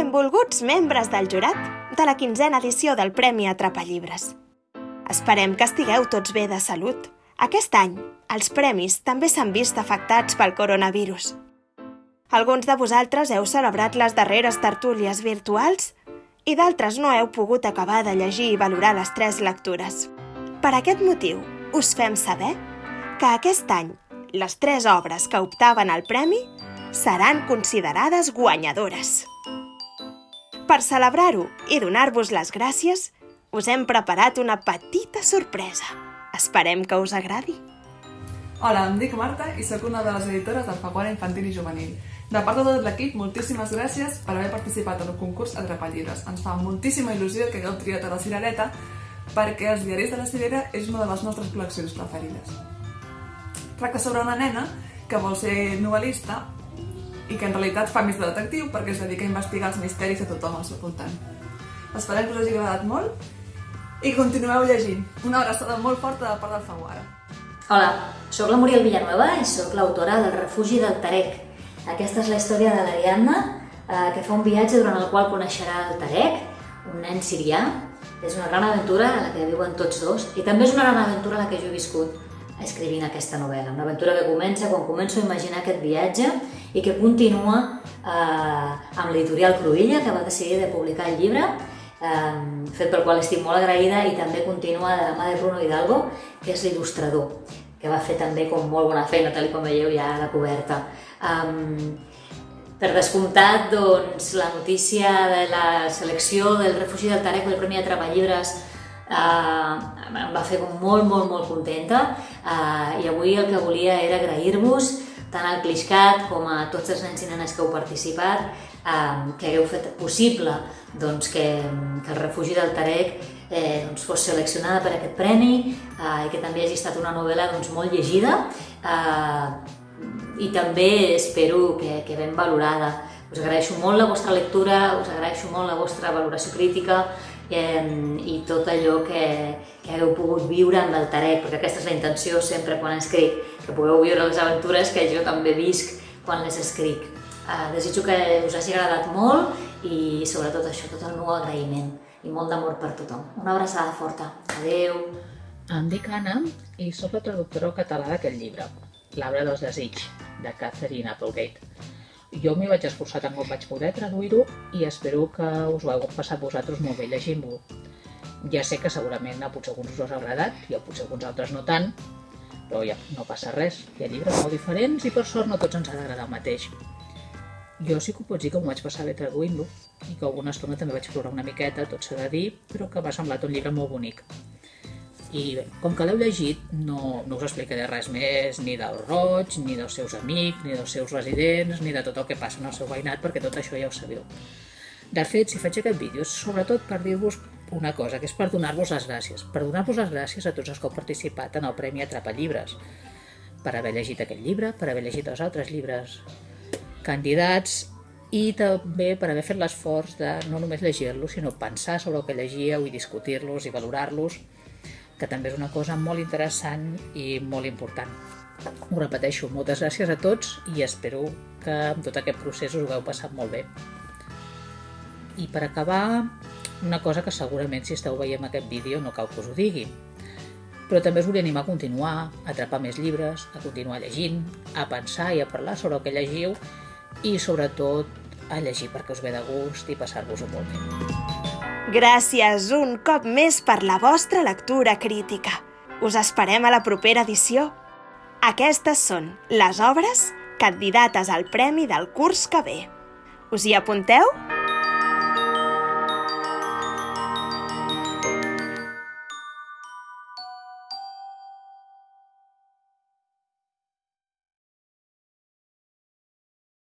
Benvolguts membres del jurat de la quinzena edició del Premi Atrapallibres. Esperem que estigueu tots bé de salut. Aquest any, els premis també s'han vist afectats pel coronavirus. Alguns de vosaltres heu celebrat les darreres tertúlies virtuals i d'altres no heu pogut acabar de llegir i valorar les tres lectures. Per aquest motiu, us fem saber que aquest any les tres obres que optaven al premi seran considerades guanyadores. Per celebrar-ho i donar-vos les gràcies, us hem preparat una petita sorpresa. Esperem que us agradi. Hola, em dic Marta i sóc una de les editores del Faguana Infantil i Juvenil. De part de tot l'equip, moltíssimes gràcies per haver participat en el concurs Atrapallibres. Ens fa moltíssima il·lusió que hagueu triat a la Cirereta perquè Els diaris de la Cirera és una de les nostres col·leccions preferides. Tracta sobre una nena que vol ser novel·lista i que en realitat fa més de detectiu perquè es dedica a investigar els misteris de tothom al seu voltant. Esperem que us hagi agradat molt i continueu llegint. Una abraçada molt forta de part del Faguara. Hola, sóc la Muriel Villanueva i sóc l'autora del Refugi del Tarek. Aquesta és la història de l'Ariadna, eh, que fa un viatge durant el qual coneixerà el Tarek, un nen sirià. És una gran aventura a la que viuen tots dos i també és una gran aventura a la que jo he viscut escrivint aquesta novel·la. Una aventura que comença quan començo a imaginar aquest viatge i que continua eh, amb l'editorial Cruïlla, que va decidir de publicar el llibre, eh, fet pel qual estic molt agraïda i també continua de la mà de Bruno Hidalgo, que és l'il·lustrador, que va fer també com molt bona feina, tal com veieu ja a la coberta. Um, per descomptat, doncs, la notícia de la selecció del refugi del Tarek del Premi de Treball Llibres eh, em va fer molt, molt, molt contenta eh, i avui el que volia era agrair-vos tant al Cliscat com a tots els nens i nenes que heu participat, eh, que hagueu fet possible doncs, que, que el refugi del Tarek eh, doncs, fos seleccionada per aquest premi eh, i que també hagi estat una novel·la doncs, molt llegida eh, i també espero que, que ben valorada. Us agraeixo molt la vostra lectura, us agraeixo molt la vostra valoració crítica i tot allò que, que hagueu pogut viure amb el Tarek, perquè aquesta és la intenció sempre quan escric, que pugueu viure les aventures que jo també visc quan les escric. Eh, desitjo que us hagi agradat molt i sobretot això, tot el meu agraïment i molt d'amor per tothom. Una abraçada forta. Adeu! Em dic Anna i sóc la traductora català d'aquest llibre, L'arbre dels desig, de Catherine Applegate. Jo m'hi vaig esforçar tant com vaig poder traduir-ho i espero que us ho heu passat vosaltres molt bé llegint-ho. Ja sé que segurament a potser alguns us ha agradat i a potser alguns altres no tant, però ja no passa res. Hi ha llibres molt diferents i per sort no tots ens ha d'agradar el mateix. Jo sí que ho pots dir que m'ho vaig passar bé traduint-lo i que alguna estona també vaig plorar una miqueta, tot s'ha de dir, però que m'ha semblat un llibre molt bonic. I bé, com que l'heu llegit, no, no us explicaré res més ni del Roig, ni dels seus amics, ni dels seus residents, ni de tot el que passa en el seu veïnat, perquè tot això ja ho sabeu. De fet, si faig aquest vídeo és sobretot per dir-vos una cosa, que és per donar-vos les gràcies. Per donar-vos les gràcies a tots els que heu participat en el Premi Atrapa Llibres. Per haver llegit aquest llibre, per haver llegit els altres llibres candidats i també per haver fet l'esforç de no només llegir-los, sinó pensar sobre el que llegíeu i discutir-los i valorar-los que també és una cosa molt interessant i molt important. Ho repeteixo, moltes gràcies a tots i espero que amb tot aquest procés us ho heu passat molt bé. I per acabar, una cosa que segurament si esteu veient aquest vídeo no cal que us ho digui, però també us volia animar a continuar, a atrapar més llibres, a continuar llegint, a pensar i a parlar sobre el que llegiu i sobretot a llegir perquè us ve de gust i passar-vos-ho molt bé. Gràcies un cop més per la vostra lectura crítica. Us esperem a la propera edició. Aquestes són les obres candidates al premi del curs que ve. Us hi apunteu?